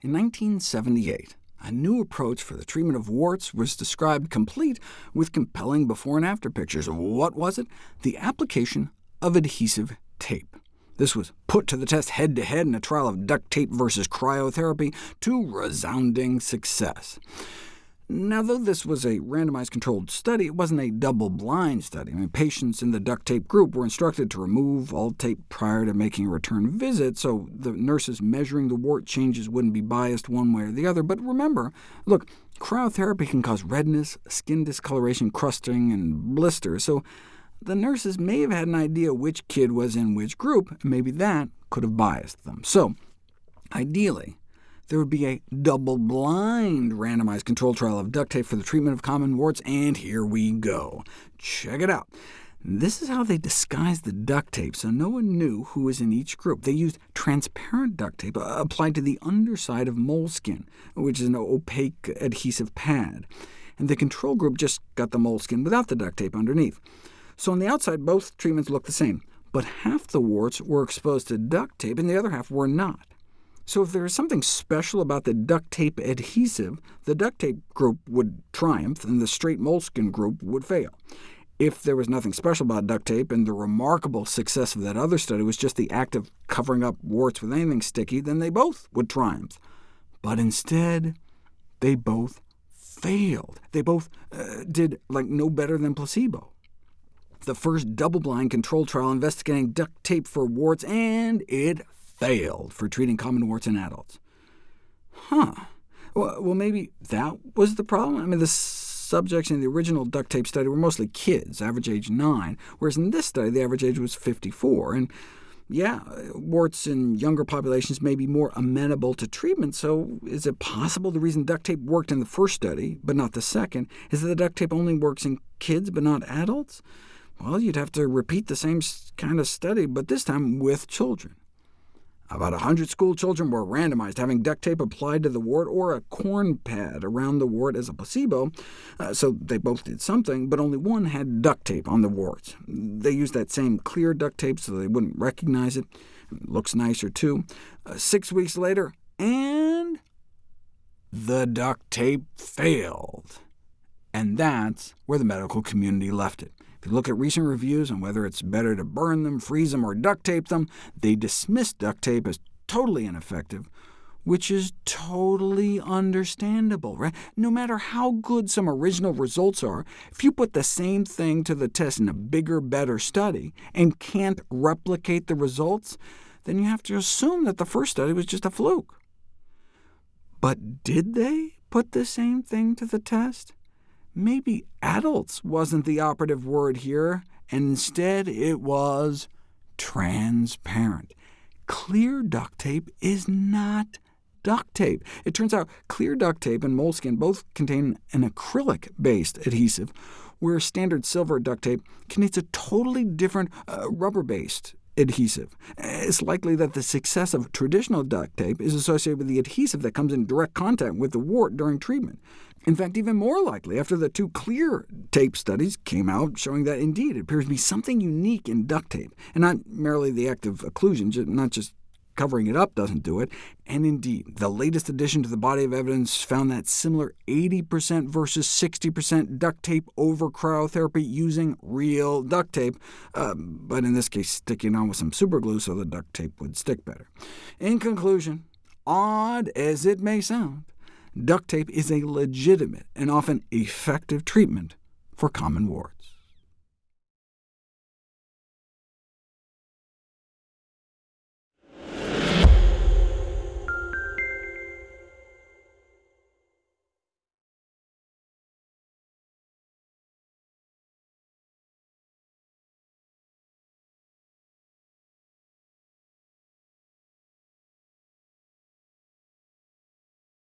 In 1978, a new approach for the treatment of warts was described complete with compelling before and after pictures. What was it? The application of adhesive tape. This was put to the test head-to-head -head in a trial of duct tape versus cryotherapy, to resounding success. Now, though this was a randomized controlled study, it wasn't a double-blind study. I mean, patients in the duct tape group were instructed to remove all tape prior to making a return visit, so the nurses measuring the wart changes wouldn't be biased one way or the other. But remember, look, cryotherapy can cause redness, skin discoloration, crusting, and blisters, so the nurses may have had an idea which kid was in which group, and maybe that could have biased them. So, ideally, there would be a double-blind randomized controlled trial of duct tape for the treatment of common warts, and here we go. Check it out. This is how they disguised the duct tape, so no one knew who was in each group. They used transparent duct tape uh, applied to the underside of moleskin, which is an opaque adhesive pad, and the control group just got the moleskin without the duct tape underneath. So on the outside, both treatments looked the same, but half the warts were exposed to duct tape, and the other half were not. So if there is something special about the duct tape adhesive, the duct tape group would triumph, and the straight moleskin group would fail. If there was nothing special about duct tape, and the remarkable success of that other study was just the act of covering up warts with anything sticky, then they both would triumph. But instead, they both failed. They both uh, did like no better than placebo. The first double-blind control trial investigating duct tape for warts, and it failed for treating common warts in adults. Huh. Well, maybe that was the problem? I mean, the subjects in the original duct tape study were mostly kids, average age 9, whereas in this study the average age was 54. And yeah, warts in younger populations may be more amenable to treatment, so is it possible the reason duct tape worked in the first study, but not the second, is that the duct tape only works in kids but not adults? Well, you'd have to repeat the same kind of study, but this time with children. About 100 school children were randomized, having duct tape applied to the wart or a corn pad around the wart as a placebo, uh, so they both did something, but only one had duct tape on the warts. They used that same clear duct tape so they wouldn't recognize it. it looks nicer, too. Uh, six weeks later, and the duct tape failed. And that's where the medical community left it. If you look at recent reviews on whether it's better to burn them, freeze them, or duct tape them, they dismiss duct tape as totally ineffective, which is totally understandable. Right? No matter how good some original results are, if you put the same thing to the test in a bigger, better study, and can't replicate the results, then you have to assume that the first study was just a fluke. But did they put the same thing to the test? Maybe adults wasn't the operative word here, and instead it was transparent. Clear duct tape is not duct tape. It turns out clear duct tape and moleskin both contain an acrylic-based adhesive, where standard silver duct tape contains a totally different uh, rubber-based adhesive. It's likely that the success of traditional duct tape is associated with the adhesive that comes in direct contact with the wart during treatment. In fact, even more likely after the two clear tape studies came out showing that indeed it appears to be something unique in duct tape, and not merely the act of occlusion, not just covering it up doesn't do it. And indeed, the latest addition to the body of evidence found that similar 80% versus 60% duct tape over cryotherapy using real duct tape, uh, but in this case sticking on with some superglue so the duct tape would stick better. In conclusion, odd as it may sound, duct tape is a legitimate and often effective treatment for common warts.